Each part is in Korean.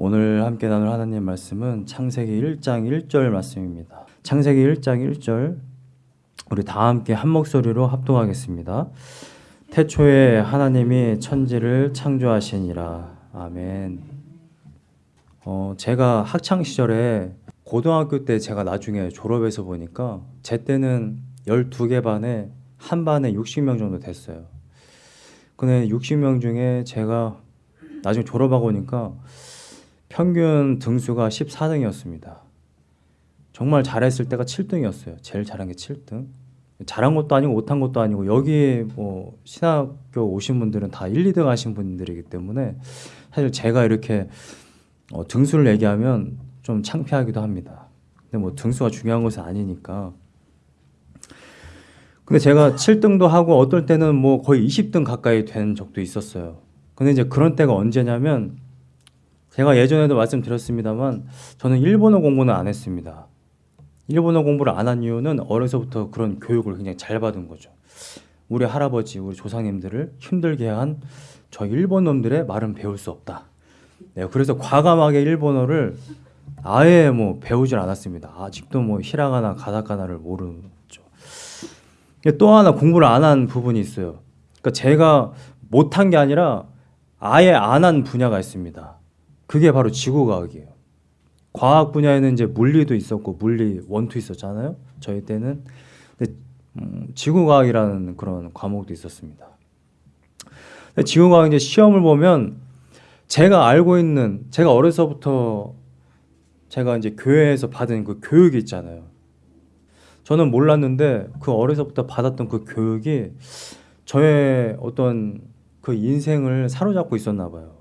오늘 함께 나눌 하나님 말씀은 창세기 1장 1절 말씀입니다. 창세기 1장 1절 우리 다 함께 한 목소리로 합동하겠습니다. 태초에 하나님이 천지를 창조하시니라. 아멘. 어, 제가 학창 시절에 고등학교 때 제가 나중에 졸업해서 보니까 제 때는 12개 반에 한 반에 60명 정도 됐어요. 근데 60명 중에 제가 나중에 졸업하고 오니까 평균 등수가 14등이었습니다. 정말 잘했을 때가 7등이었어요. 제일 잘한 게 7등. 잘한 것도 아니고 못한 것도 아니고 여기 뭐 신학교 오신 분들은 다 1, 2등 하신 분들이기 때문에 사실 제가 이렇게 어, 등수를 얘기하면 좀 창피하기도 합니다. 근데 뭐 등수가 중요한 것은 아니니까. 근데 제가 7등도 하고 어떨 때는 뭐 거의 20등 가까이 된 적도 있었어요. 근데 이제 그런 때가 언제냐면 제가 예전에도 말씀드렸습니다만 저는 일본어 공부는 안 했습니다. 일본어 공부를 안 한 이유는 어려서부터 그런 교육을 굉장히 잘 받은 거죠. 우리 할아버지, 우리 조상님들을 힘들게 한 저 일본 놈들의 말은 배울 수 없다. 네, 그래서 과감하게 일본어를 아예 뭐 배우질 않았습니다. 아직도 뭐 히라가나 가다카나를 모르죠. 또 하나 공부를 안 한 부분이 있어요. 그러니까 제가 못한 게 아니라 아예 안 한 분야가 있습니다. 그게 바로 지구과학이에요. 과학 분야에는 이제 물리도 있었고 물리 원투 있었잖아요. 저희 때는 근데 음, 지구과학이라는 그런 과목도 있었습니다. 지구과학 이제 시험을 보면 제가 알고 있는 제가 어려서부터 제가 이제 교회에서 받은 그 교육이 있잖아요. 저는 몰랐는데 그 어려서부터 받았던 그 교육이 저의 어떤 그 인생을 사로잡고 있었나 봐요.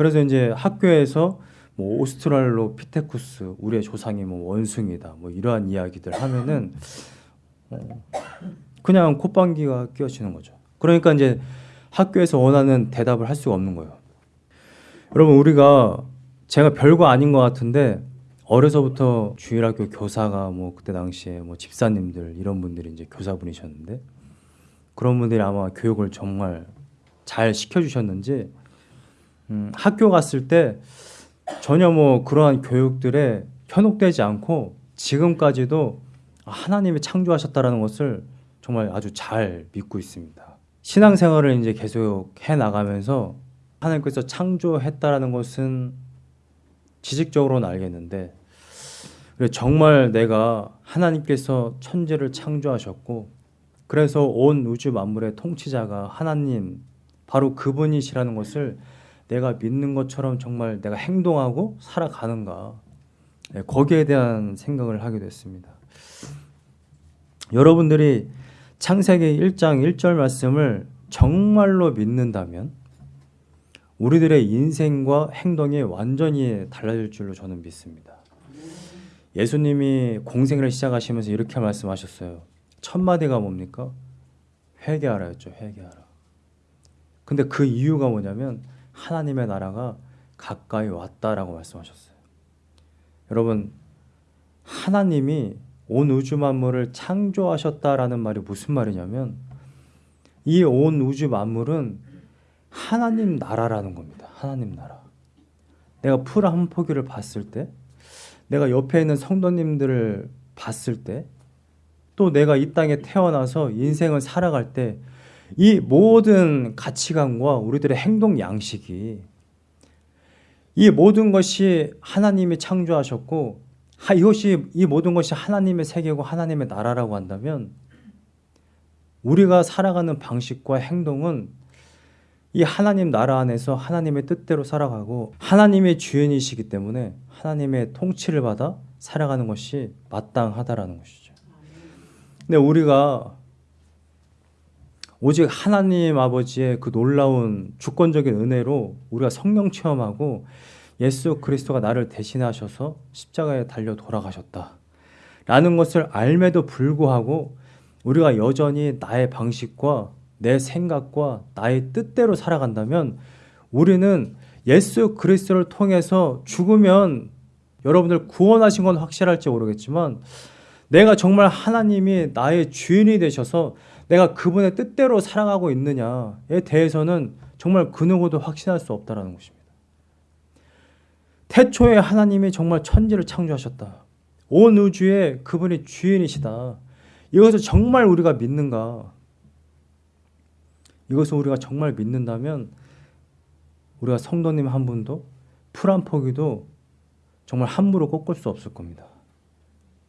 그래서 이제 학교에서 뭐 오스트랄로피테쿠스 우리의 조상이 뭐 원숭이다 뭐 이러한 이야기들 하면은 어 그냥 콧방귀가 끼어지는 거죠. 그러니까 이제 학교에서 원하는 대답을 할 수가 없는 거예요. 여러분 우리가 제가 별거 아닌 것 같은데 어려서부터 주일학교 교사가 뭐 그때 당시에 뭐 집사님들 이런 분들이 이제 교사분이셨는데 그런 분들이 아마 교육을 정말 잘 시켜주셨는지 음, 학교 갔을 때 전혀 뭐 그러한 교육들에 현혹되지 않고 지금까지도 하나님이 창조하셨다라는 것을 정말 아주 잘 믿고 있습니다. 신앙생활을 이제 계속 해 나가면서 하나님께서 창조했다라는 것은 지식적으로는 알겠는데 정말 내가 하나님께서 천지를 창조하셨고 그래서 온 우주 만물의 통치자가 하나님 바로 그분이시라는 것을 내가 믿는 것처럼 정말 내가 행동하고 살아가는가 네, 거기에 대한 생각을 하게 됐습니다. 여러분들이 창세기 1장 1절 말씀을 정말로 믿는다면 우리들의 인생과 행동이 완전히 달라질 줄로 저는 믿습니다. 예수님이 공생을 시작하시면서 이렇게 말씀하셨어요. 첫 마디가 뭡니까? 회개하라였죠. 회개하라. 근데 그 이유가 뭐냐면 하나님의 나라가 가까이 왔다라고 말씀하셨어요. 여러분 하나님이 온 우주 만물을 창조하셨다라는 말이 무슨 말이냐면 이 온 우주 만물은 하나님 나라라는 겁니다. 하나님 나라. 내가 풀 한 포기를 봤을 때 내가 옆에 있는 성도님들을 봤을 때 또 내가 이 땅에 태어나서 인생을 살아갈 때 이 모든 가치관과 우리들의 행동 양식이 이 모든 것이 하나님이 창조하셨고 이것이 이 모든 것이 하나님의 세계고 하나님의 나라라고 한다면 우리가 살아가는 방식과 행동은 이 하나님 나라 안에서 하나님의 뜻대로 살아가고 하나님의 주인이시기 때문에 하나님의 통치를 받아 살아가는 것이 마땅하다라는 것이죠. 근데 우리가 오직 하나님 아버지의 그 놀라운 주권적인 은혜로 우리가 성령 체험하고 예수 그리스도가 나를 대신하셔서 십자가에 달려 돌아가셨다. 라는 것을 알매도 불구하고 우리가 여전히 나의 방식과 내 생각과 나의 뜻대로 살아간다면 우리는 예수 그리스도를 통해서 죽으면 여러분들 구원하신 건 확실할지 모르겠지만 내가 정말 하나님이 나의 주인이 되셔서 내가 그분의 뜻대로 살아가고 있느냐에 대해서는 정말 그 누구도 확신할 수 없다는 것입니다. 태초에 하나님이 정말 천지를 창조하셨다. 온 우주에 그분이 주인이시다. 이것을 정말 우리가 믿는가? 이것을 우리가 정말 믿는다면 우리가 성도님 한 분도 풀 한 포기도 정말 함부로 꺾을 수 없을 겁니다.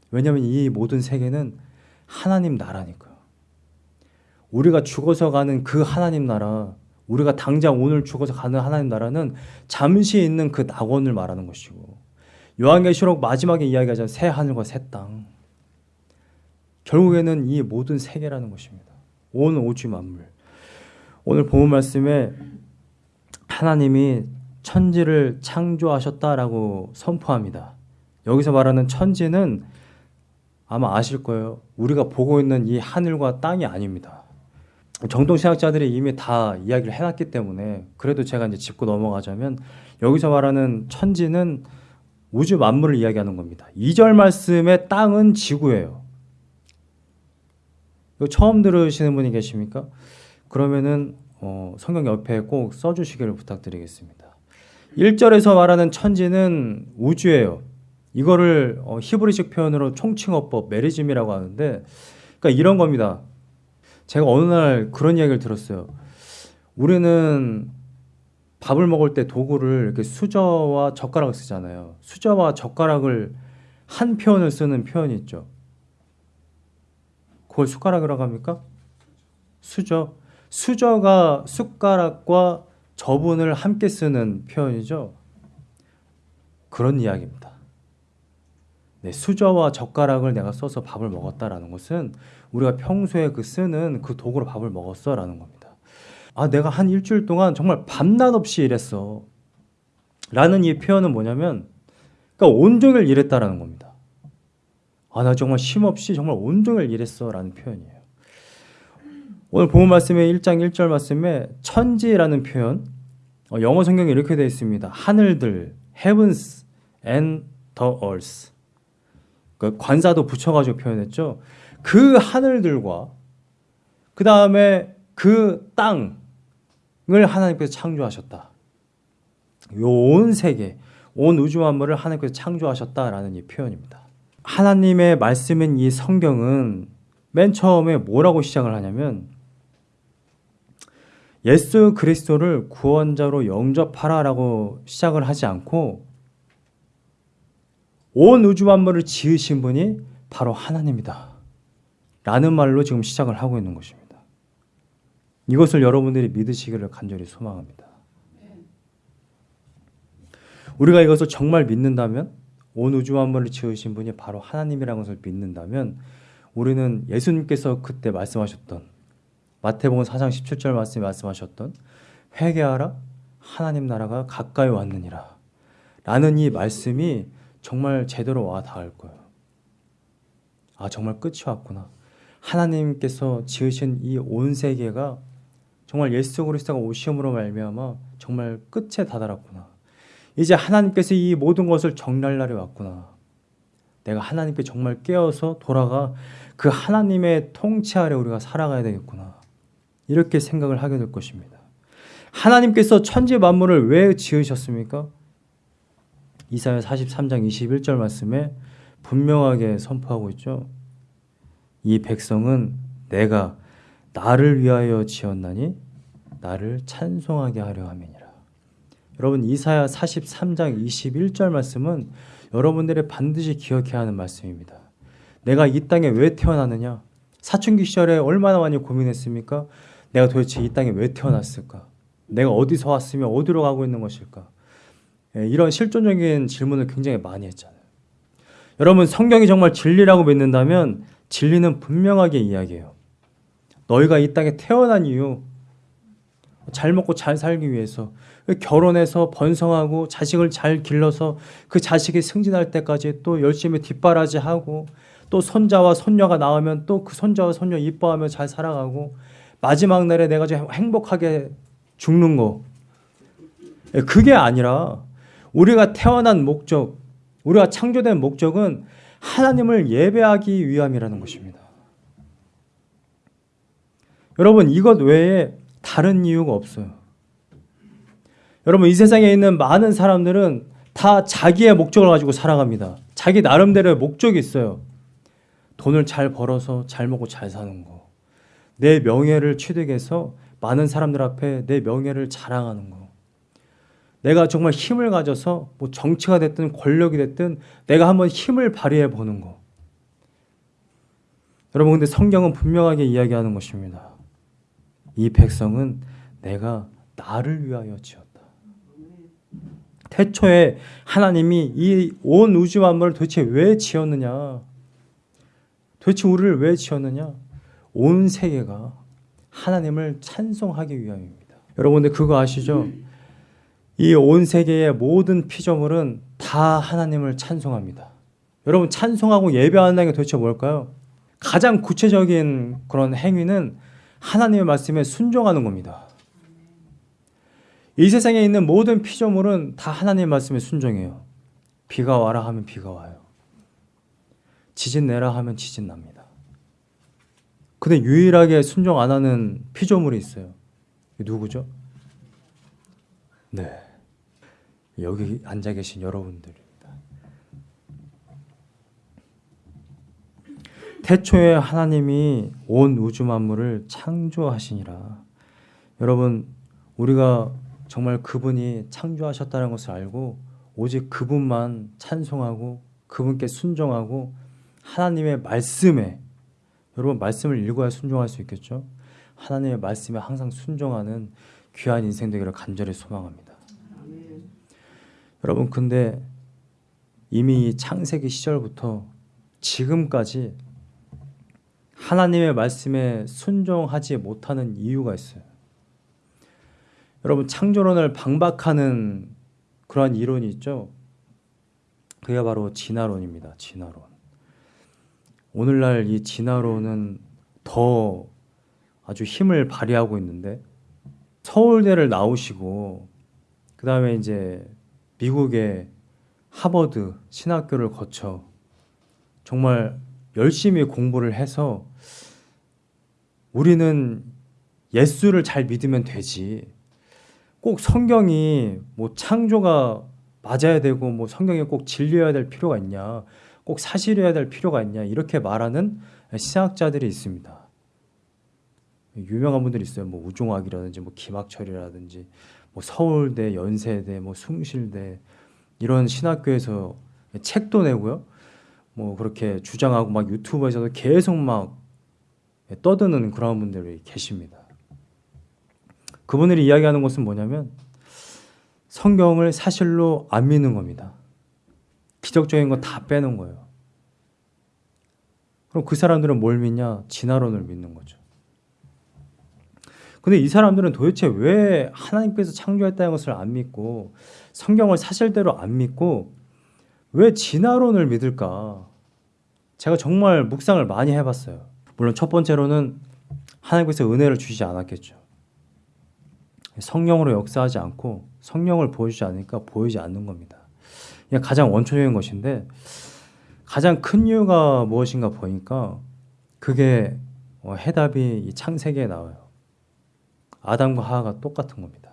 왜냐하면 이 모든 세계는 하나님 나라니까요. 우리가 죽어서 가는 그 하나님 나라, 우리가 당장 오늘 죽어서 가는 하나님 나라는 잠시 있는 그 낙원을 말하는 것이고 요한계시록 마지막에 이야기하자 새 하늘과 새 땅. 결국에는 이 모든 세계라는 것입니다. 온 우주 만물. 오늘 본 말씀에 하나님이 천지를 창조하셨다라고 선포합니다. 여기서 말하는 천지는 아마 아실 거예요. 우리가 보고 있는 이 하늘과 땅이 아닙니다. 정통 신학자들이 이미 다 이야기를 해놨기 때문에 그래도 제가 이제 짚고 넘어가자면 여기서 말하는 천지는 우주 만물을 이야기하는 겁니다. 2절 말씀의 땅은 지구예요. 처음 들으시는 분이 계십니까? 그러면은 어, 성경 옆에 꼭 써주시기를 부탁드리겠습니다. 1절에서 말하는 천지는 우주예요. 이거를 어, 히브리식 표현으로 총칭어법 메리즘이라고 하는데 그러니까 이런 겁니다. 제가 어느 날 그런 이야기를 들었어요. 우리는 밥을 먹을 때 도구를 이렇게 수저와 젓가락을 쓰잖아요. 수저와 젓가락을 한 표현을 쓰는 표현이 있죠. 그걸 숟가락이라고 합니까? 수저. 수저가 숟가락과 저분을 함께 쓰는 표현이죠. 그런 이야기입니다. 네, 수저와 젓가락을 내가 써서 밥을 먹었다라는 것은 우리가 평소에 그 쓰는 그 도구로 밥을 먹었어 라는 겁니다. 아, 내가 한 일주일 동안 정말 밤낮 없이 일했어. 라는 이 표현은 뭐냐면, 그러니까 온종일 일했다라는 겁니다. 아, 나 정말 쉼 없이 정말 온종일 일했어. 라는 표현이에요. 오늘 본 말씀의 1장 1절 말씀에 천지라는 표현, 어, 영어 성경에 이렇게 되어 있습니다. 하늘들, heavens and the earth. 그 관사도 붙여가지고 표현했죠. 그 하늘들과 그 다음에 그 땅을 하나님께서 창조하셨다. 온 세계, 온 우주 만물을 하나님께서 창조하셨다라는 이 표현입니다. 하나님의 말씀인 이 성경은 맨 처음에 뭐라고 시작을 하냐면 예수 그리스도를 구원자로 영접하라라고 시작을 하지 않고 온 우주 만물을 지으신 분이 바로 하나님이다. 라는 말로 지금 시작을 하고 있는 것입니다. 이것을 여러분들이 믿으시기를 간절히 소망합니다. 우리가 이것을 정말 믿는다면 온 우주 만물을 지으신 분이 바로 하나님이라는 것을 믿는다면 우리는 예수님께서 그때 말씀하셨던 마태복음 4장 17절 말씀에 말씀하셨던 회개하라 하나님 나라가 가까이 왔느니라 라는 이 말씀이 정말 제대로 와 닿을 거예요. 아 정말 끝이 왔구나. 하나님께서 지으신 이 온 세계가 정말 예수 그리스도가 오심으로 말미암아 정말 끝에 다다랐구나. 이제 하나님께서 이 모든 것을 정리할 날이 왔구나. 내가 하나님께 정말 깨어서 돌아가 그 하나님의 통치 아래 우리가 살아가야 되겠구나. 이렇게 생각을 하게 될 것입니다. 하나님께서 천지 만물을 왜 지으셨습니까? 이사야 43장 21절 말씀에 분명하게 선포하고 있죠. 이 백성은 내가 나를 위하여 지었나니 나를 찬송하게 하려 함이니라. 여러분 이사야 43장 21절 말씀은 여러분들이 반드시 기억해야 하는 말씀입니다. 내가 이 땅에 왜 태어나느냐? 사춘기 시절에 얼마나 많이 고민했습니까? 내가 도대체 이 땅에 왜 태어났을까? 내가 어디서 왔으며 어디로 가고 있는 것일까? 예, 이런 실존적인 질문을 굉장히 많이 했잖아요. 여러분 성경이 정말 진리라고 믿는다면 진리는 분명하게 이야기해요. 너희가 이 땅에 태어난 이유 잘 먹고 잘 살기 위해서 결혼해서 번성하고 자식을 잘 길러서 그 자식이 승진할 때까지 또 열심히 뒷바라지하고 또 손자와 손녀가 나오면 또 그 손자와 손녀 이뻐하며 잘 살아가고 마지막 날에 내가 좀 행복하게 죽는 거 그게 아니라 우리가 태어난 목적 우리가 창조된 목적은 하나님을 예배하기 위함이라는 것입니다. 여러분 이것 외에 다른 이유가 없어요. 여러분 이 세상에 있는 많은 사람들은 다 자기의 목적을 가지고 살아갑니다. 자기 나름대로의 목적이 있어요. 돈을 잘 벌어서 잘 먹고 잘 사는 거. 내 명예를 취득해서 많은 사람들 앞에 내 명예를 자랑하는 거. 내가 정말 힘을 가져서 뭐 정치가 됐든 권력이 됐든 내가 한번 힘을 발휘해 보는 거. 여러분 근데 성경은 분명하게 이야기하는 것입니다. 이 백성은 내가 나를 위하여 지었다. 태초에 하나님이 이 온 우주 만물을 도대체 왜 지었느냐? 도대체 우리를 왜 지었느냐? 온 세계가 하나님을 찬송하기 위함입니다. 여러분들 그거 아시죠? 이 온 세계의 모든 피조물은 다 하나님을 찬송합니다. 여러분 찬송하고 예배하는 게 도대체 뭘까요? 가장 구체적인 그런 행위는 하나님의 말씀에 순종하는 겁니다. 이 세상에 있는 모든 피조물은 다 하나님의 말씀에 순종해요. 비가 와라 하면 비가 와요. 지진 내라 하면 지진 납니다. 근데 유일하게 순종 안 하는 피조물이 있어요. 누구죠? 네. 여기 앉아 계신 여러분들입니다. 태초에 하나님이 온 우주 만물을 창조하시니라. 여러분, 우리가 정말 그분이 창조하셨다는 것을 알고 오직 그분만 찬송하고 그분께 순종하고 하나님의 말씀에 여러분 말씀을 읽어야 순종할 수 있겠죠. 하나님의 말씀에 항상 순종하는 귀한 인생 되기를 간절히 소망합니다. 여러분 근데 이미 창세기 시절부터 지금까지 하나님의 말씀에 순종하지 못하는 이유가 있어요. 여러분 창조론을 방박하는 그러한 이론이 있죠. 그게 바로 진화론입니다. 진화론. 오늘날 이 진화론은 더 아주 힘을 발휘하고 있는데 서울대를 나오시고 그 다음에 이제 미국의 하버드 신학교를 거쳐 정말 열심히 공부를 해서 우리는 예수를 잘 믿으면 되지. 꼭 성경이 뭐 창조가 맞아야 되고 뭐 성경이 꼭 진리여야 될 필요가 있냐. 꼭 사실이어야 될 필요가 있냐. 이렇게 말하는 신학자들이 있습니다. 유명한 분들이 있어요. 뭐 우종학이라든지 뭐 김학철이라든지 뭐 서울대, 연세대, 뭐 숭실대 이런 신학교에서 책도 내고요. 뭐 그렇게 주장하고 막 유튜브에서도 계속 막 떠드는 그런 분들이 계십니다. 그분들이 이야기하는 것은 뭐냐면 성경을 사실로 안 믿는 겁니다. 기적적인 거 다 빼는 거예요. 그럼 그 사람들은 뭘 믿냐? 진화론을 믿는 거죠. 근데 이 사람들은 도대체 왜 하나님께서 창조했다는 것을 안 믿고 성경을 사실대로 안 믿고 왜 진화론을 믿을까? 제가 정말 묵상을 많이 해봤어요. 물론 첫 번째로는 하나님께서 은혜를 주시지 않았겠죠. 성령으로 역사하지 않고 성령을 보여주지 않으니까 보이지 않는 겁니다. 가장 원초적인 것인데 가장 큰 이유가 무엇인가 보니까 그게 어, 해답이 이 창세기에 나와요. 아담과 하하가 똑같은 겁니다.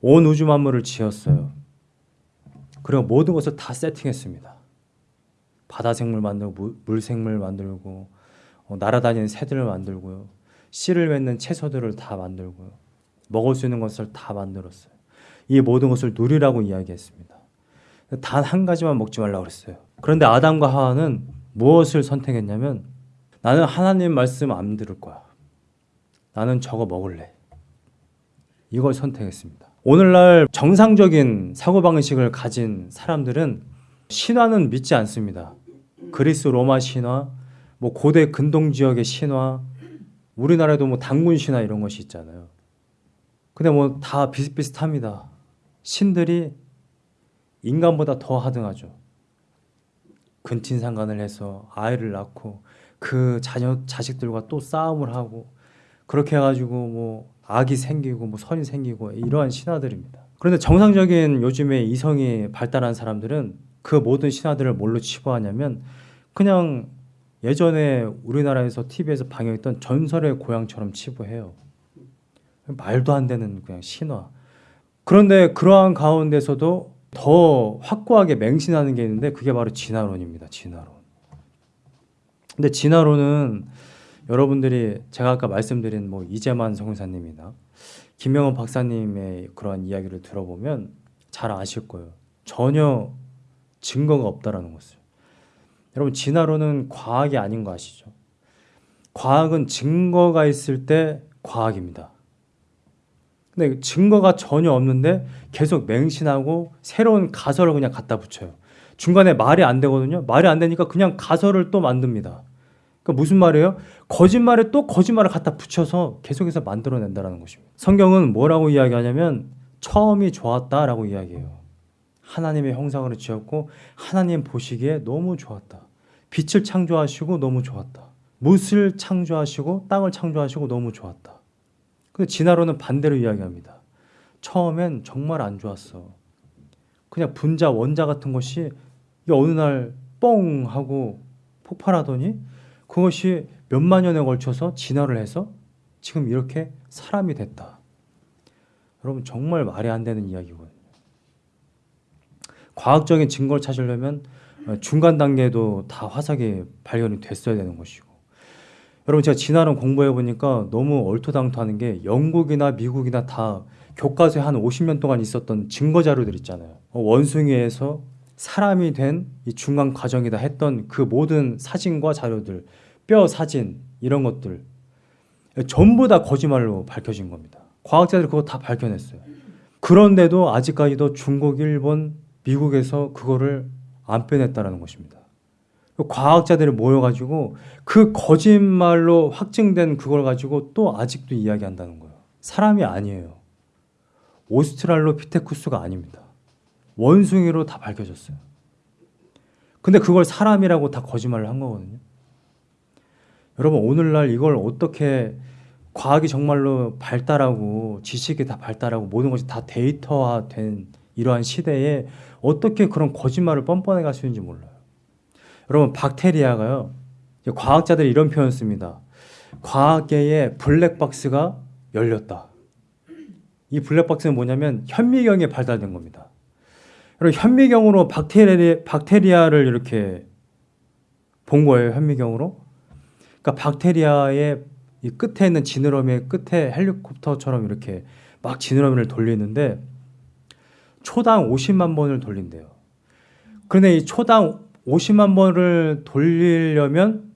온 우주 만물을 지었어요. 그리고 모든 것을 다 세팅했습니다. 바다 생물 만들고 물 생물 만들고 어, 날아다니는 새들을 만들고요. 씨를 맺는 채소들을 다 만들고요. 먹을 수 있는 것을 다 만들었어요. 이 모든 것을 누리라고 이야기했습니다. 단 한 가지만 먹지 말라고 그랬어요. 그런데 아담과 하와는 무엇을 선택했냐면 나는 하나님 말씀 안 들을 거야. 나는 저거 먹을래. 이걸 선택했습니다. 오늘날 정상적인 사고방식을 가진 사람들은 신화는 믿지 않습니다. 그리스 로마 신화, 뭐 고대 근동 지역의 신화, 우리나라에도 뭐 당군 신화 이런 것이 있잖아요. 근데 뭐 다 비슷비슷합니다. 신들이 인간보다 더 하등하죠. 근친상간을 해서 아이를 낳고 그 자녀 자식들과 또 싸움을 하고 그렇게 해가지고 뭐 악이 생기고 뭐 선이 생기고 이러한 신화들입니다. 그런데 정상적인 요즘에 이성이 발달한 사람들은 그 모든 신화들을 뭘로 치부하냐면 그냥 예전에 우리나라에서 TV에서 방영했던 전설의 고향처럼 치부해요. 말도 안 되는 그냥 신화. 그런데 그러한 가운데서도 더 확고하게 맹신하는 게 있는데 그게 바로 진화론입니다. 진화론. 근데 진화론은 여러분들이 제가 아까 말씀드린 뭐 이재만 성사님이나 김명원 박사님의 그러한 이야기를 들어보면 잘 아실 거예요. 전혀 증거가 없다라는 것을. 여러분 진화론은 과학이 아닌 거 아시죠? 과학은 증거가 있을 때 과학입니다. 근데 증거가 전혀 없는데 계속 맹신하고 새로운 가설을 그냥 갖다 붙여요. 중간에 말이 안 되거든요. 말이 안 되니까 그냥 가설을 또 만듭니다. 그러니까 무슨 말이에요? 거짓말에 또 거짓말을 갖다 붙여서 계속해서 만들어낸다는 것입니다. 성경은 뭐라고 이야기하냐면 처음이 좋았다라고 이야기해요. 하나님의 형상으로 지었고 하나님 보시기에 너무 좋았다. 빛을 창조하시고 너무 좋았다. 못을 창조하시고 땅을 창조하시고 너무 좋았다. 근데 진화론은 반대로 이야기합니다. 처음엔 정말 안 좋았어. 그냥 분자, 원자 같은 것이 어느 날 뻥 하고 폭발하더니 그것이 몇만 년에 걸쳐서 진화를 해서 지금 이렇게 사람이 됐다. 여러분 정말 말이 안 되는 이야기거든요. 과학적인 증거를 찾으려면 중간 단계도 다 화석이 발견이 됐어야 되는 것이고 여러분 제가 진화론 공부해 보니까 너무 얼토당토하는 게 영국이나 미국이나 다 교과서에 한 50년 동안 있었던 증거 자료들 있잖아요. 어, 원숭이에서 사람이 된 이 중간 과정이다 했던 그 모든 사진과 자료들, 뼈 사진 이런 것들 전부 다 거짓말로 밝혀진 겁니다. 과학자들이 그거 다 밝혀냈어요. 그런데도 아직까지도 중국, 일본, 미국에서 그거를 안 빼냈다라는 것입니다. 과학자들이 모여가지고 그 거짓말로 확증된 그걸 가지고 또 아직도 이야기한다는 거예요. 사람이 아니에요. 오스트랄로피테쿠스가 아닙니다. 원숭이로 다 밝혀졌어요. 근데 그걸 사람이라고 다 거짓말을 한 거거든요. 여러분 오늘날 이걸 어떻게 과학이 정말로 발달하고 지식이 다 발달하고 모든 것이 다 데이터화된 이러한 시대에 어떻게 그런 거짓말을 뻔뻔해 갈 수 있는지 몰라요. 여러분 박테리아가요. 과학자들이 이런 표현 씁니다. 과학계의 블랙박스가 열렸다. 이 블랙박스는 뭐냐면 현미경에 발달된 겁니다. 여러분 현미경으로 박테리, 박테리아를 이렇게 본 거예요. 현미경으로. 그러니까 박테리아의 이 끝에 있는 지느러미 끝에 헬리콥터처럼 이렇게 막 지느러미를 돌리는데 초당 50만 번을 돌린대요. 그런데 이 초당 50만 번을 돌리려면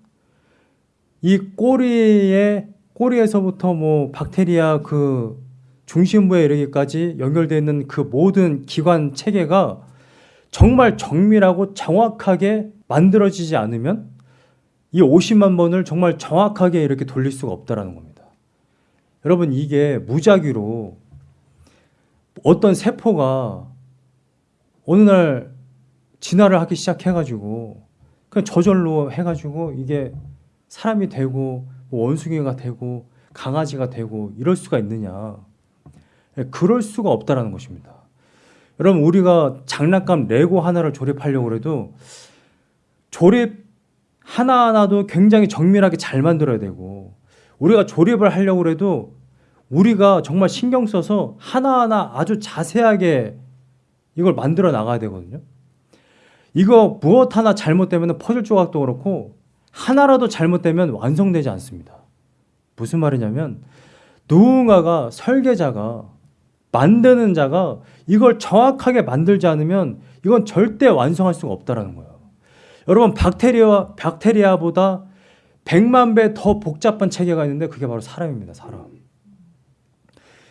이 꼬리에 꼬리에서부터 뭐 박테리아 그 중심부에 이르기까지 연결되어 있는 그 모든 기관 체계가 정말 정밀하고 정확하게 만들어지지 않으면 이 50만 번을 정말 정확하게 이렇게 돌릴 수가 없다라는 겁니다. 여러분 이게 무작위로 어떤 세포가 어느 날 진화를 하기 시작해가지고 그냥 저절로 해가지고 이게 사람이 되고 뭐 원숭이가 되고 강아지가 되고 이럴 수가 있느냐 예, 그럴 수가 없다라는 것입니다. 여러분 우리가 장난감 레고 하나를 조립하려고 해도 조립 하나하나도 굉장히 정밀하게 잘 만들어야 되고 우리가 조립을 하려고 해도 우리가 정말 신경 써서 하나하나 아주 자세하게 이걸 만들어 나가야 되거든요. 이거 무엇 하나 잘못되면 퍼즐 조각도 그렇고 하나라도 잘못되면 완성되지 않습니다. 무슨 말이냐면 누군가가 설계자가 만드는 자가 이걸 정확하게 만들지 않으면 이건 절대 완성할 수가 없다라는 거예요. 여러분 박테리아 박테리아보다 100만 배 더 복잡한 체계가 있는데 그게 바로 사람입니다. 사람.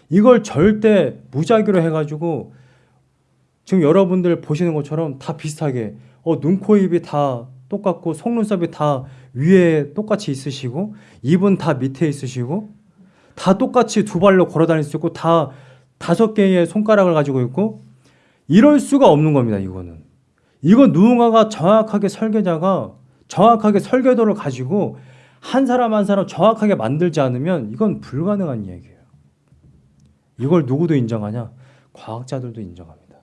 이걸 절대 무작위로 해 가지고 지금 여러분들 보시는 것처럼 다 비슷하게 어, 눈, 코, 입이 다 똑같고 속눈썹이 다 위에 똑같이 있으시고 입은 다 밑에 있으시고 다 똑같이 두 발로 걸어 다닐 수 있고 다 다섯 개의 손가락을 가지고 있고 이럴 수가 없는 겁니다. 이거는. 이건 누군가가 정확하게 설계자가 정확하게 설계도를 가지고 한 사람 한 사람 정확하게 만들지 않으면 이건 불가능한 얘기예요. 이걸 누구도 인정하냐? 과학자들도 인정합니다.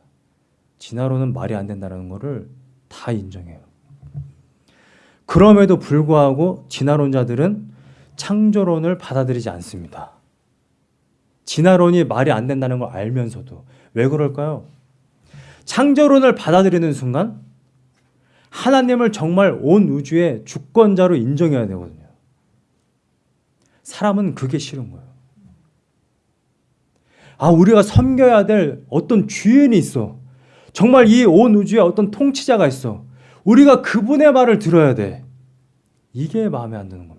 진화론은 말이 안 된다는 것을 다 인정해요. 그럼에도 불구하고 진화론자들은 창조론을 받아들이지 않습니다. 진화론이 말이 안 된다는 걸 알면서도 왜 그럴까요? 창조론을 받아들이는 순간 하나님을 정말 온 우주의 주권자로 인정해야 되거든요. 사람은 그게 싫은 거예요. 아, 우리가 섬겨야 될 어떤 주인이 있어. 정말 이 온 우주에 어떤 통치자가 있어. 우리가 그분의 말을 들어야 돼. 이게 마음에 안 드는 겁니다.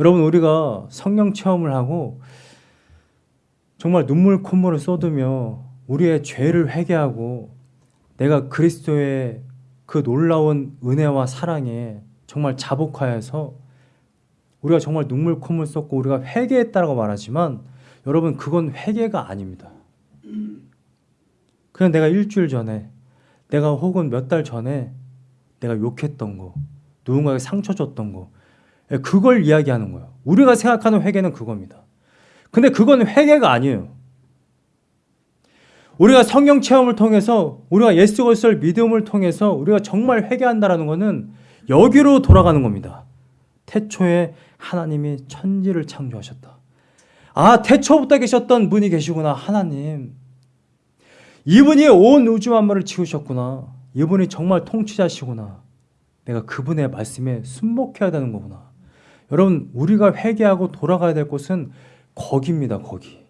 여러분, 우리가 성령 체험을 하고 정말 눈물 콧물을 쏟으며 우리의 죄를 회개하고 내가 그리스도의 그 놀라운 은혜와 사랑에 정말 자복하여서 우리가 정말 눈물 콧물 쏟고 우리가 회개했다고 말하지만 여러분 그건 회개가 아닙니다. 그냥 내가 일주일 전에 내가 혹은 몇 달 전에 내가 욕했던 거 누군가에게 상처 줬던 거 예, 그걸 이야기하는 거예요. 우리가 생각하는 회개는 그겁니다. 근데 그건 회개가 아니에요. 우리가 성령 체험을 통해서 우리가 예수 그리스도를 믿음을 통해서 우리가 정말 회개한다라는 것은 여기로 돌아가는 겁니다. 태초에 하나님이 천지를 창조하셨다. 아, 태초부터 계셨던 분이 계시구나. 하나님. 이분이 온 우주 만물을 지으셨구나. 이분이 정말 통치자시구나. 내가 그분의 말씀에 순복해야 되는 거구나. 여러분, 우리가 회개하고 돌아가야 될 곳은 거기입니다, 거기.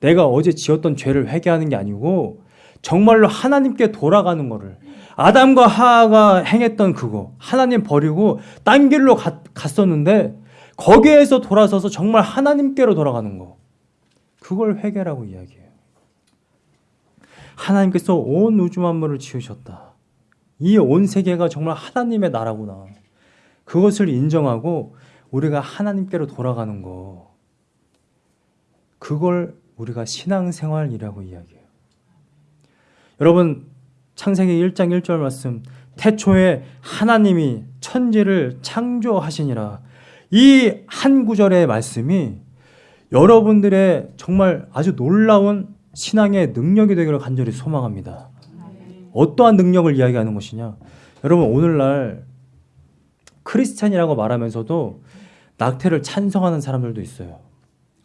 내가 어제 지었던 죄를 회개하는 게 아니고 정말로 하나님께 돌아가는 거를 아담과 하하가 행했던 그거 하나님 버리고 딴 길로 갔, 갔었는데 거기에서 돌아서서 정말 하나님께로 돌아가는 거 그걸 회개라고 이야기해요. 하나님께서 온 우주 만물을 지으셨다. 이 온 세계가 정말 하나님의 나라구나. 그것을 인정하고 우리가 하나님께로 돌아가는 거 그걸 우리가 신앙생활이라고 이야기해요. 여러분 창세기 1장 1절 말씀 태초에 하나님이 천지를 창조하시니라 이 한 구절의 말씀이 여러분들의 정말 아주 놀라운 신앙의 능력이 되기를 간절히 소망합니다. 어떠한 능력을 이야기하는 것이냐? 여러분 오늘날 크리스찬이라고 말하면서도 낙태를 찬성하는 사람들도 있어요.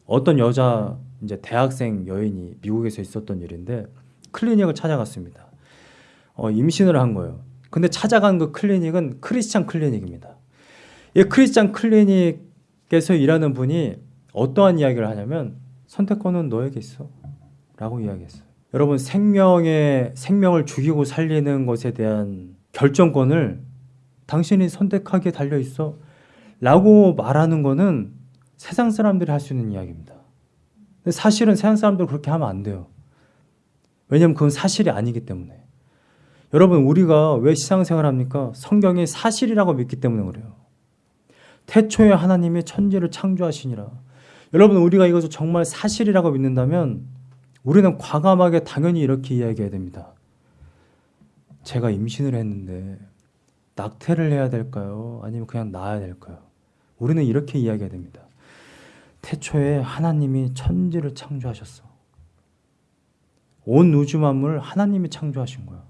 어떤 여자 이제 대학생 여인이 미국에서 있었던 일인데 클리닉을 찾아갔습니다. 어, 임신을 한 거예요. 근데 찾아간 그 클리닉은 크리스찬 클리닉입니다. 이 크리스찬 클리닉에서 일하는 분이 어떠한 이야기를 하냐면 선택권은 너에게 있어. 라고 이야기했어요. 여러분 생명의 생명을 죽이고 살리는 것에 대한 결정권을 당신이 선택하기에 달려 있어. 라고 말하는 거는 세상 사람들이 할 수 있는 이야기입니다. 사실은 세상 사람들 그렇게 하면 안 돼요. 왜냐하면 그건 사실이 아니기 때문에. 여러분 우리가 왜 시상생활 합니까? 성경이 사실이라고 믿기 때문에 그래요. 태초에 하나님이 천지를 창조하시니라. 여러분 우리가 이것을 정말 사실이라고 믿는다면 우리는 과감하게 당연히 이렇게 이야기해야 됩니다. 제가 임신을 했는데 낙태를 해야 될까요? 아니면 그냥 낳아야 될까요? 우리는 이렇게 이야기해야 됩니다. 태초에 하나님이 천지를 창조하셨어. 온 우주 만물을 하나님이 창조하신 거야.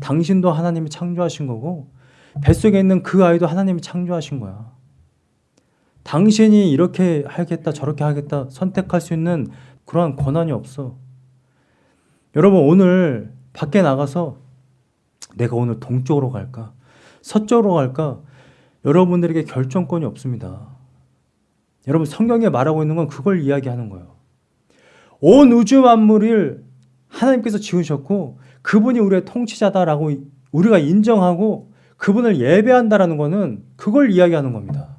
당신도 하나님이 창조하신 거고 뱃속에 있는 그 아이도 하나님이 창조하신 거야. 당신이 이렇게 하겠다 저렇게 하겠다 선택할 수 있는 그러한 권한이 없어. 여러분 오늘 밖에 나가서 내가 오늘 동쪽으로 갈까? 서쪽으로 갈까? 여러분들에게 결정권이 없습니다. 여러분 성경에 말하고 있는 건 그걸 이야기하는 거예요. 온 우주 만물을 하나님께서 지으셨고 그분이 우리의 통치자다라고 우리가 인정하고 그분을 예배한다라는 것은 그걸 이야기하는 겁니다.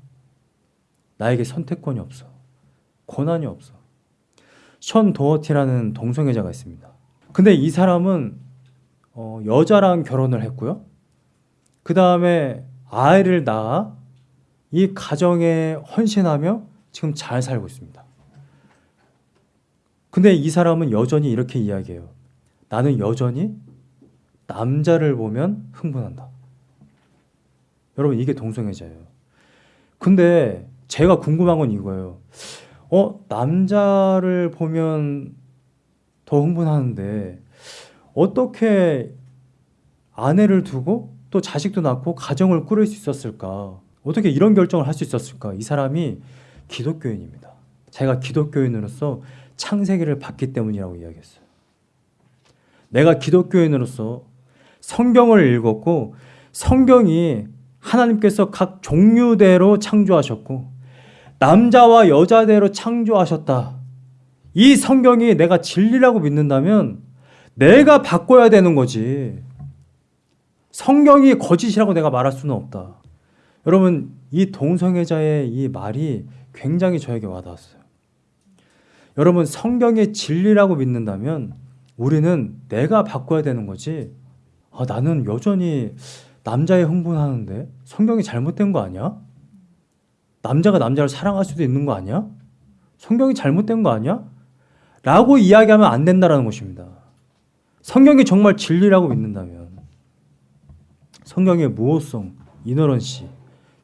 나에게 선택권이 없어. 권한이 없어. 션 도어티라는 동성애자가 있습니다. 근데 이 사람은 어, 여자랑 결혼을 했고요. 그 다음에 아이를 낳아 이 가정에 헌신하며 지금 잘 살고 있습니다. 근데 이 사람은 여전히 이렇게 이야기해요. 나는 여전히 남자를 보면 흥분한다. 여러분 이게 동성애자예요. 근데 제가 궁금한 건 이거예요. 어 남자를 보면 더 흥분하는데 어떻게 아내를 두고 또 자식도 낳고 가정을 꾸릴 수 있었을까? 어떻게 이런 결정을 할 수 있었을까? 이 사람이 기독교인입니다. 제가 기독교인으로서 창세기를 봤기 때문이라고 이야기했어요. 내가 기독교인으로서 성경을 읽었고 성경이 하나님께서 각 종류대로 창조하셨고 남자와 여자대로 창조하셨다. 이 성경이 내가 진리라고 믿는다면 내가 바꿔야 되는 거지. 성경이 거짓이라고 내가 말할 수는 없다. 여러분, 이 동성애자의 이 말이 굉장히 저에게 와닿았어요. 여러분, 성경의 진리라고 믿는다면 우리는 내가 바꿔야 되는 거지. 아, 나는 여전히 남자에 흥분하는데 성경이 잘못된 거 아니야? 남자가 남자를 사랑할 수도 있는 거 아니야? 성경이 잘못된 거 아니야? 라고 이야기하면 안 된다라는 것입니다. 성경이 정말 진리라고 믿는다면 성경의 무호성, 이너런시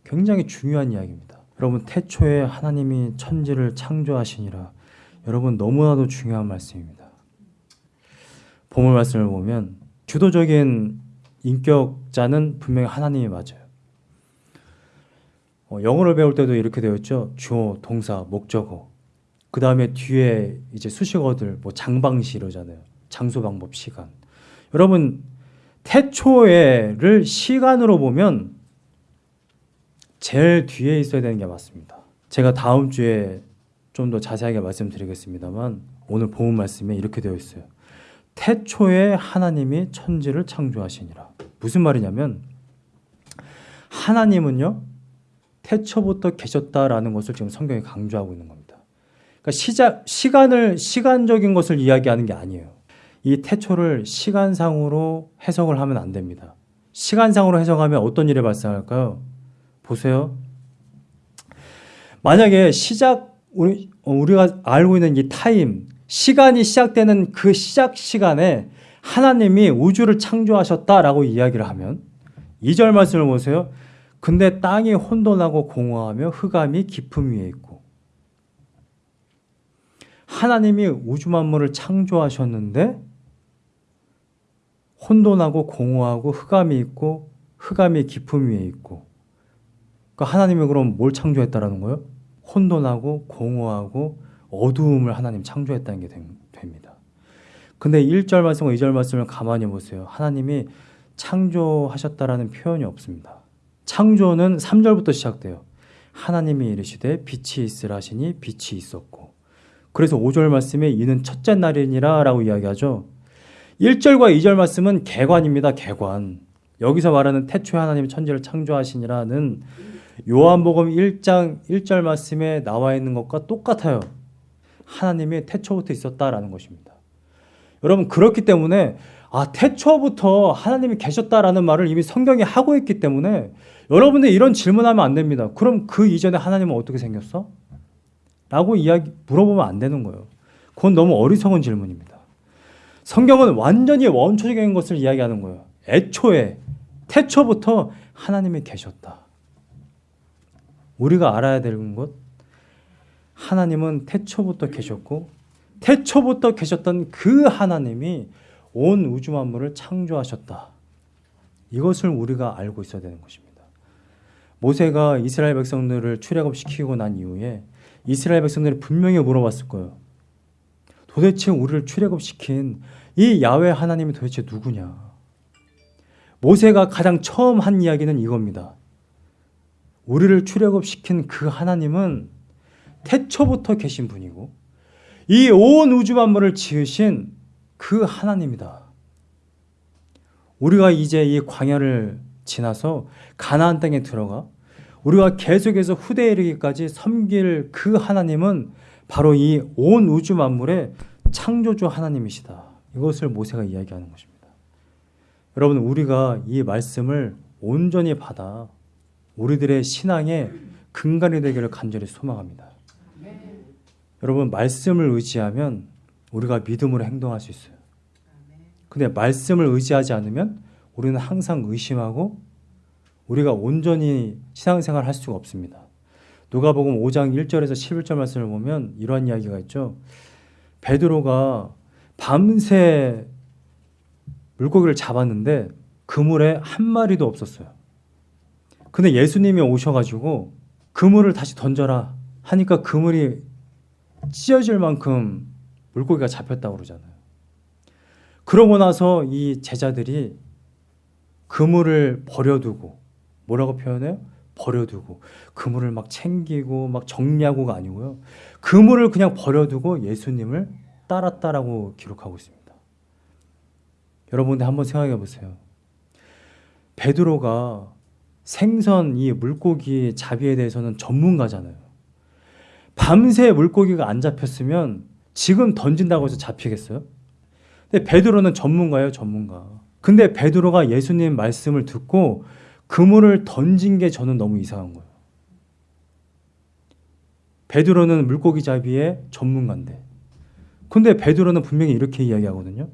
굉장히 중요한 이야기입니다. 여러분 태초에 하나님이 천지를 창조하시니라 여러분 너무나도 중요한 말씀입니다. 보물 말씀을 보면 주도적인 인격자는 분명히 하나님이 맞아요. 어, 영어를 배울 때도 이렇게 되어 있죠. 주어, 동사, 목적어. 그 다음에 뒤에 이제 수식어들, 뭐 장방시 이러잖아요. 장소, 방법, 시간. 여러분 태초에를 시간으로 보면 제일 뒤에 있어야 되는 게 맞습니다. 제가 다음 주에 좀 더 자세하게 말씀드리겠습니다만 오늘 본 말씀에 이렇게 되어 있어요. 태초에 하나님이 천지를 창조하시니라. 무슨 말이냐면 하나님은요 태초부터 계셨다라는 것을 지금 성경이 강조하고 있는 겁니다. 그러니까 시작 시간을 시간적인 것을 이야기하는 게 아니에요. 이 태초를 시간상으로 해석을 하면 안 됩니다. 시간상으로 해석하면 어떤 일이 발생할까요? 보세요. 만약에 시작 우리 우리가 알고 있는 이 타임 시간이 시작되는 그 시작 시간에 하나님이 우주를 창조하셨다라고 이야기를 하면 2절 말씀을 보세요. 근데 땅이 혼돈하고 공허하며 흑암이 깊음 위에 있고 하나님이 우주 만물을 창조하셨는데 혼돈하고 공허하고 흑암이 있고 흑암이 깊음 위에 있고 그러니까 하나님이 그럼 뭘 창조했다라는 거예요? 혼돈하고 공허하고 어두움을 하나님 창조했다는 게 됩니다. 근데 1절 말씀과 2절 말씀을 가만히 보세요. 하나님이 창조하셨다라는 표현이 없습니다. 창조는 3절부터 시작돼요. 하나님이 이르시되 빛이 있으라 하시니 빛이 있었고 그래서 5절 말씀에 이는 첫째 날이니라 라고 이야기하죠. 1절과 2절 말씀은 개관입니다. 개관. 여기서 말하는 태초에 하나님이 천지를 창조하시니라는 요한복음 1장 1절 말씀에 나와 있는 것과 똑같아요. 하나님이 태초부터 있었다라는 것입니다. 여러분 그렇기 때문에 아 태초부터 하나님이 계셨다라는 말을 이미 성경이 하고 있기 때문에 여러분들 이런 질문하면 안 됩니다. 그럼 그 이전에 하나님은 어떻게 생겼어? 라고 이야기 물어보면 안 되는 거예요. 그건 너무 어리석은 질문입니다. 성경은 완전히 원초적인 것을 이야기하는 거예요. 애초에 태초부터 하나님이 계셨다. 우리가 알아야 되는 것 하나님은 태초부터 계셨고 태초부터 계셨던 그 하나님이 온 우주 만물을 창조하셨다. 이것을 우리가 알고 있어야 되는 것입니다. 모세가 이스라엘 백성들을 출애굽시키고 난 이후에 이스라엘 백성들이 분명히 물어봤을 거예요. 도대체 우리를 출애굽시킨 이 야외 하나님이 도대체 누구냐? 모세가 가장 처음 한 이야기는 이겁니다. 우리를 출애굽시킨 그 하나님은 태초부터 계신 분이고 이 온 우주 만물을 지으신 그 하나님이다. 우리가 이제 이 광야를 지나서 가나안 땅에 들어가 우리가 계속해서 후대에 이르기까지 섬길 그 하나님은 바로 이 온 우주 만물의 창조주 하나님이시다. 이것을 모세가 이야기하는 것입니다. 여러분 우리가 이 말씀을 온전히 받아 우리들의 신앙의 근간이 되기를 간절히 소망합니다. 여러분 말씀을 의지하면 우리가 믿음으로 행동할 수 있어요. 근데 말씀을 의지하지 않으면 우리는 항상 의심하고 우리가 온전히 신앙생활을 할 수가 없습니다. 누가복음 5장 1절에서 11절 말씀을 보면 이러한 이야기가 있죠. 베드로가 밤새 물고기를 잡았는데 그물에 한 마리도 없었어요. 근데 예수님이 오셔가지고 그물을 다시 던져라 하니까 그물이 찢어질 만큼 물고기가 잡혔다고 그러잖아요. 그러고 나서 이 제자들이 그물을 버려두고 뭐라고 표현해요? 버려두고 그물을 막 챙기고 막 정리하고가 아니고요. 그물을 그냥 버려두고 예수님을 따랐다라고 기록하고 있습니다. 여러분들 한번 생각해 보세요. 베드로가 생선 이 물고기 잡이에 대해서는 전문가잖아요. 밤새 물고기가 안 잡혔으면 지금 던진다고 해서 잡히겠어요? 근데 베드로는 전문가예요, 전문가. 근데 베드로가 예수님 말씀을 듣고 그물을 던진 게 저는 너무 이상한 거예요. 베드로는 물고기 잡이의 전문가인데. 근데 베드로는 분명히 이렇게 이야기하거든요.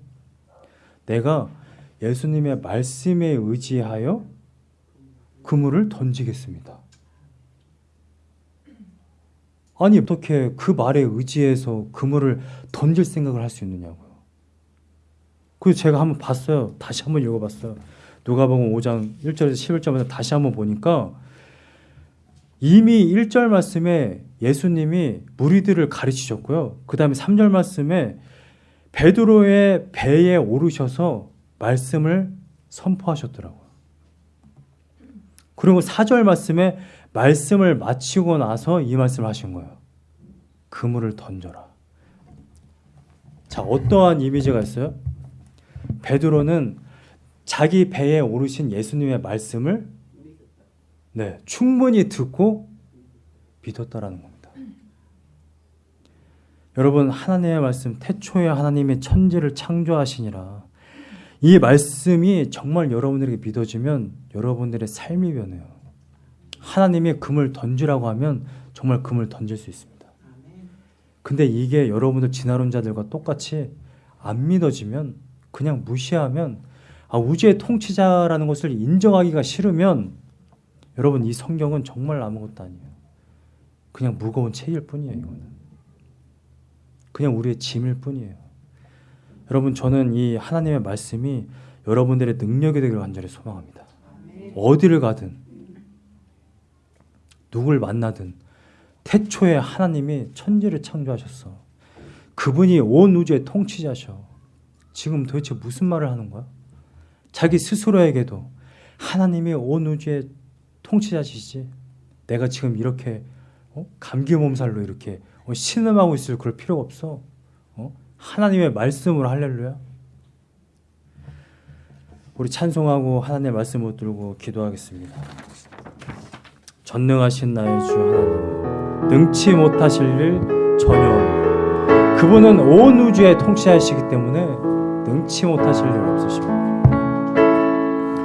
내가 예수님의 말씀에 의지하여 그물을 던지겠습니다. 아니 어떻게 그 말에 의지해서 그물을 던질 생각을 할 수 있느냐고요. 그래서 제가 한번 봤어요. 다시 한번 읽어봤어요. 누가복음 5장 1절에서 11절마다 다시 한번 보니까 이미 1절 말씀에 예수님이 무리들을 가르치셨고요. 그 다음에 3절 말씀에 베드로의 배에 오르셔서 말씀을 선포하셨더라고요. 그리고 4절 말씀에 말씀을 마치고 나서 이 말씀을 하신 거예요. 그물을 던져라. 자, 어떠한 이미지가 있어요? 베드로는 자기 배에 오르신 예수님의 말씀을 네, 충분히 듣고 믿었다라는 겁니다. 여러분 하나님의 말씀 태초에 하나님의 천지를 창조하시니라 이 말씀이 정말 여러분들에게 믿어지면 여러분들의 삶이 변해요. 하나님이 금을 던지라고 하면 정말 금을 던질 수 있습니다. 근데 이게 여러분들 진화론자들과 똑같이 안 믿어지면 그냥 무시하면 아, 우주의 통치자라는 것을 인정하기가 싫으면 여러분 이 성경은 정말 아무것도 아니에요. 그냥 무거운 책일 뿐이에요. 이거는 그냥 우리의 짐일 뿐이에요. 여러분 저는 이 하나님의 말씀이 여러분들의 능력이 되기를 간절히 소망합니다. 어디를 가든 누굴 만나든 태초에 하나님이 천지를 창조하셨어. 그분이 온 우주의 통치자셔. 지금 도대체 무슨 말을 하는 거야? 자기 스스로에게도 하나님이 온 우주의 통치자시지. 내가 지금 이렇게 어? 감기 몸살로 이렇게 어, 신음하고 있을 그럴 필요가 없어. 어? 하나님의 말씀으로 할렐루야. 우리 찬송하고 하나님의 말씀 붙들고 기도하겠습니다. 전능하신 나의 주 하나님, 능치 못하실 일 전혀. 그분은 온 우주에 통치하시기 때문에 능치 못하실 일 없으십니다.